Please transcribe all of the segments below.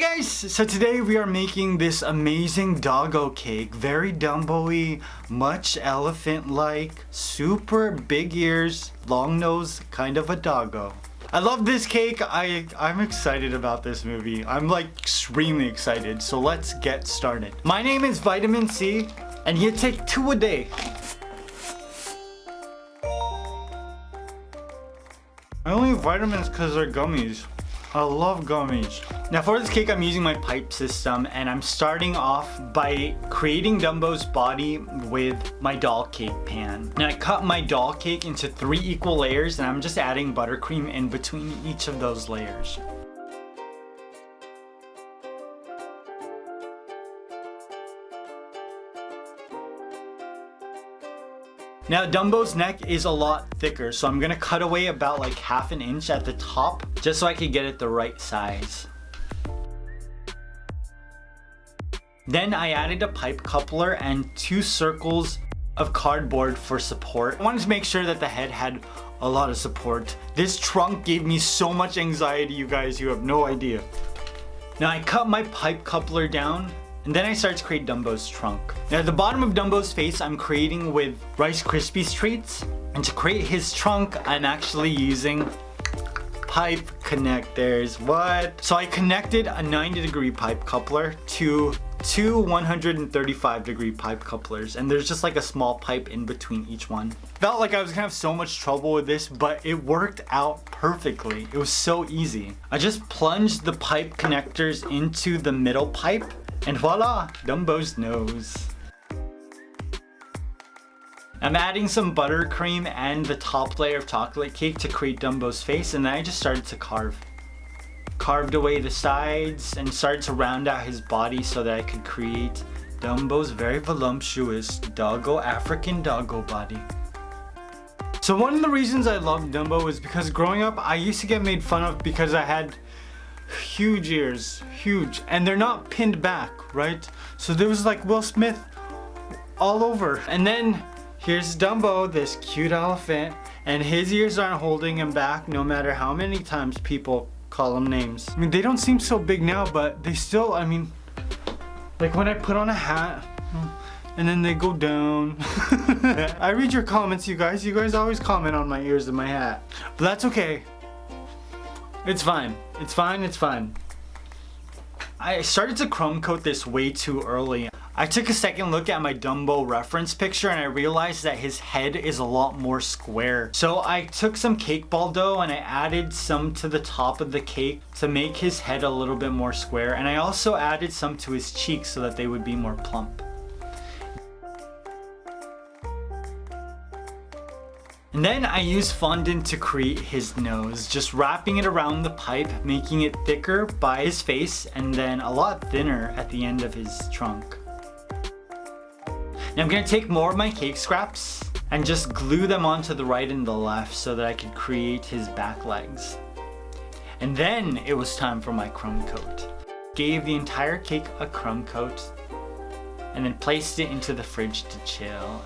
Guys! So today we are making this amazing doggo cake. Very Dumbo-y, much elephant-like, super big ears, long nose, kind of a doggo. I love this cake. I, I'm excited about this movie. I'm like extremely excited. So let's get started. My name is Vitamin C and you take two a day. I only have vitamins because they're gummies. I love gummies. Now for this cake, I'm using my pipe system and I'm starting off by creating Dumbo's body with my doll cake pan. Now I cut my doll cake into three equal layers and I'm just adding buttercream in between each of those layers. Now Dumbo's neck is a lot thicker, so I'm gonna cut away about like half an inch at the top, just so I can get it the right size. Then I added a pipe coupler and two circles of cardboard for support. I wanted to make sure that the head had a lot of support. This trunk gave me so much anxiety, you guys, you have no idea. Now I cut my pipe coupler down and then I start to create Dumbo's trunk. Now at the bottom of Dumbo's face, I'm creating with Rice Krispies treats. And to create his trunk, I'm actually using pipe connectors. What? So I connected a 90 degree pipe coupler to two 135 degree pipe couplers and there's just like a small pipe in between each one. Felt like I was gonna have so much trouble with this but it worked out perfectly. It was so easy. I just plunged the pipe connectors into the middle pipe and voila, Dumbo's nose. I'm adding some buttercream and the top layer of chocolate cake to create Dumbo's face and then I just started to carve. Carved away the sides and started to round out his body so that I could create Dumbo's very voluptuous doggo African doggo body. So one of the reasons I love Dumbo is because growing up I used to get made fun of because I had huge ears, huge, and they're not pinned back, right? So there was like Will Smith all over. And then here's Dumbo, this cute elephant, and his ears aren't holding him back no matter how many times people call him names. I mean, they don't seem so big now, but they still, I mean, like when I put on a hat, and then they go down. I read your comments, you guys. You guys always comment on my ears and my hat. But that's okay. It's fine. It's fine. It's fine. I started to crumb coat this way too early. I took a second look at my Dumbo reference picture and I realized that his head is a lot more square. So I took some cake ball dough and I added some to the top of the cake to make his head a little bit more square. And I also added some to his cheeks so that they would be more plump. Then I use fondant to create his nose, just wrapping it around the pipe, making it thicker by his face and then a lot thinner at the end of his trunk. Now I'm to take more of my cake scraps and just glue them onto the right and the left so that I could create his back legs. And then it was time for my crumb coat. Gave the entire cake a crumb coat and then placed it into the fridge to chill.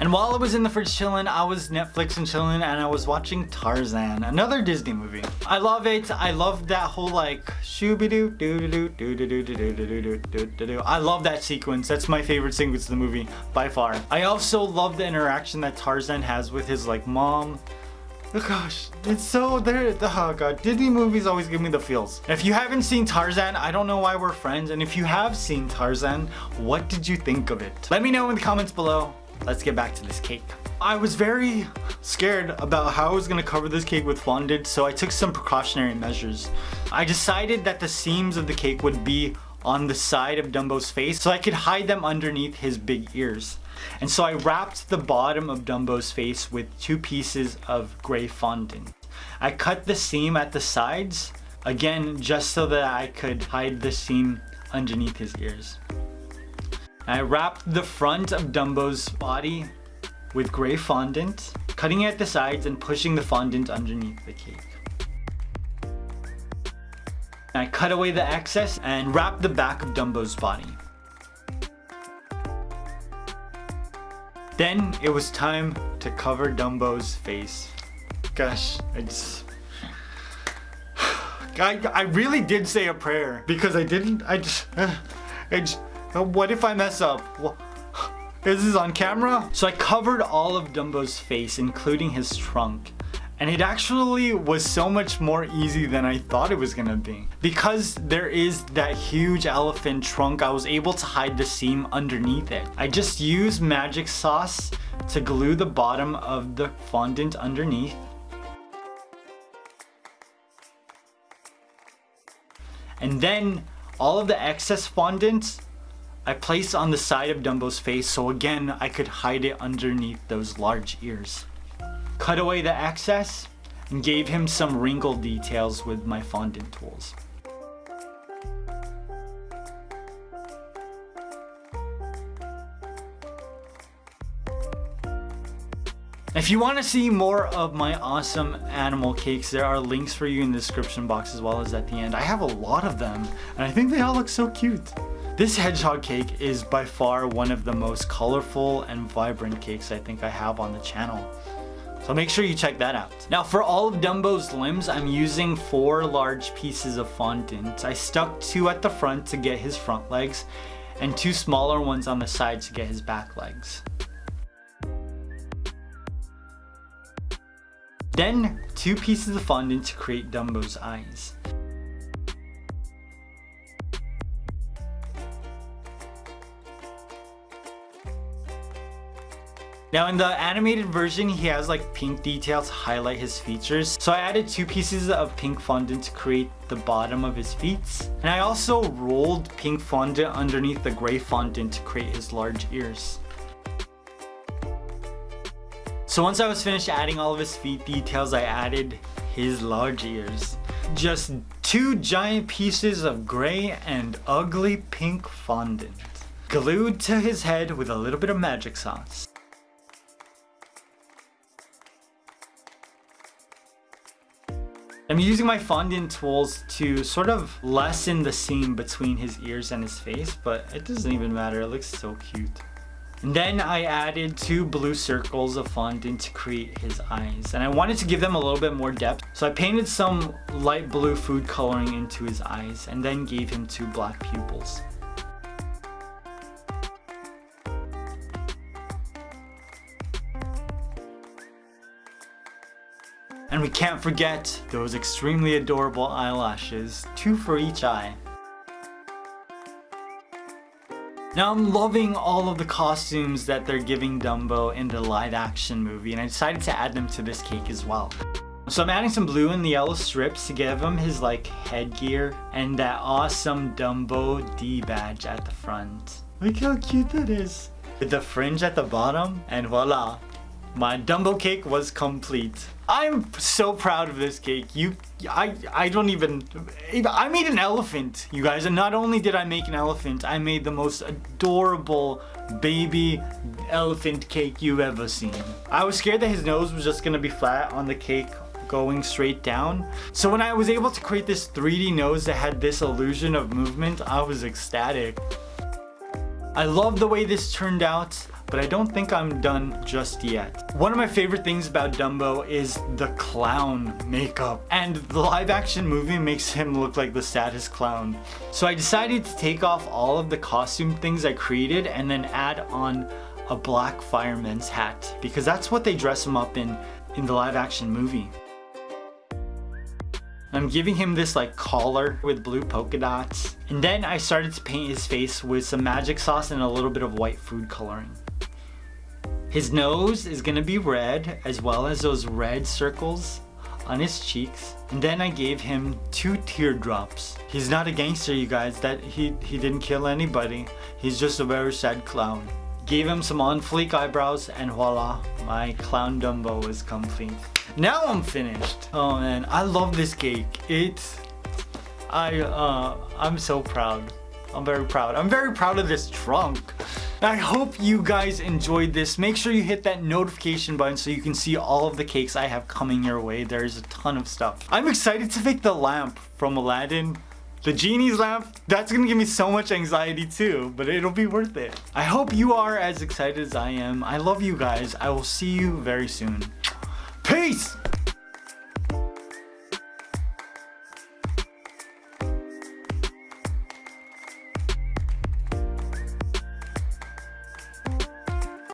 And while I was in the fridge chilling, I was Netflix and chilling and I was watching Tarzan, another Disney movie. I love it. I love that whole like shooby-doo, doo-doo-doo, doo-doo-doo, doo-doo-doo, doo-doo-doo. I love that sequence. That's my favorite sequence of the movie by far. I also love the interaction that Tarzan has with his like mom Oh gosh, it's so there. Oh god, Disney movies always give me the feels. If you haven't seen Tarzan, I don't know why we're friends. And if you have seen Tarzan, what did you think of it? Let me know in the comments below let's get back to this cake. I was very scared about how I was gonna cover this cake with fondant, so I took some precautionary measures. I decided that the seams of the cake would be on the side of Dumbo's face so I could hide them underneath his big ears. And so I wrapped the bottom of Dumbo's face with two pieces of gray fondant. I cut the seam at the sides, again just so that I could hide the seam underneath his ears. I wrapped the front of Dumbo's body with gray fondant, cutting at the sides and pushing the fondant underneath the cake. I cut away the excess and wrapped the back of Dumbo's body. Then it was time to cover Dumbo's face. Gosh, I just... I, I really did say a prayer because I didn't, I just, I just Uh, what if I mess up? Is this is on camera? So I covered all of Dumbo's face, including his trunk. And it actually was so much more easy than I thought it was gonna be. Because there is that huge elephant trunk, I was able to hide the seam underneath it. I just used magic sauce to glue the bottom of the fondant underneath. And then all of the excess fondant I placed on the side of Dumbo's face so again I could hide it underneath those large ears cut away the excess, and gave him some wrinkle details with my fondant tools. If you want to see more of my awesome animal cakes, there are links for you in the description box as well as at the end. I have a lot of them, and I think they all look so cute. This hedgehog cake is by far one of the most colorful and vibrant cakes I think I have on the channel. So make sure you check that out. Now for all of Dumbo's limbs, I'm using four large pieces of fondant. I stuck two at the front to get his front legs and two smaller ones on the side to get his back legs. Then two pieces of fondant to create Dumbo's eyes. Now in the animated version, he has like pink details to highlight his features. So I added two pieces of pink fondant to create the bottom of his feet. And I also rolled pink fondant underneath the gray fondant to create his large ears. So once I was finished adding all of his feet details, I added his large ears. Just two giant pieces of gray and ugly pink fondant. Glued to his head with a little bit of magic sauce. I'm using my fondant tools to sort of lessen the seam between his ears and his face, but it doesn't even matter, it looks so cute. And then I added two blue circles of fondant to create his eyes. And I wanted to give them a little bit more depth. So I painted some light blue food coloring into his eyes and then gave him two black pupils. And we can't forget those extremely adorable eyelashes, two for each eye. Now I'm loving all of the costumes that they're giving Dumbo in the live action movie and I decided to add them to this cake as well. So I'm adding some blue and yellow strips to give him his like headgear and that awesome Dumbo D badge at the front. Look how cute that is. With the fringe at the bottom and voila, my Dumbo cake was complete. I'm so proud of this cake. You, I, I don't even, I made an elephant, you guys. And not only did I make an elephant, I made the most adorable baby elephant cake you've ever seen. I was scared that his nose was just gonna be flat on the cake going straight down. So when I was able to create this 3D nose that had this illusion of movement, I was ecstatic. I love the way this turned out but I don't think I'm done just yet. One of my favorite things about Dumbo is the clown makeup. And the live action movie makes him look like the saddest clown. So I decided to take off all of the costume things I created and then add on a black fireman's hat because that's what they dress him up in in the live action movie. I'm giving him this like collar with blue polka dots. And then I started to paint his face with some magic sauce and a little bit of white food coloring. His nose is gonna be red as well as those red circles on his cheeks. And then I gave him two teardrops. He's not a gangster, you guys. That he, he didn't kill anybody. He's just a very sad clown. Gave him some on fleek eyebrows and voila, my clown Dumbo is complete. Now I'm finished. Oh man, I love this cake. It's, I, uh, I'm so proud. I'm very proud. I'm very proud of this trunk. I hope you guys enjoyed this. Make sure you hit that notification button so you can see all of the cakes I have coming your way. There's a ton of stuff. I'm excited to make the lamp from Aladdin. The genie's lamp, that's gonna give me so much anxiety too, but it'll be worth it. I hope you are as excited as I am. I love you guys. I will see you very soon. Peace!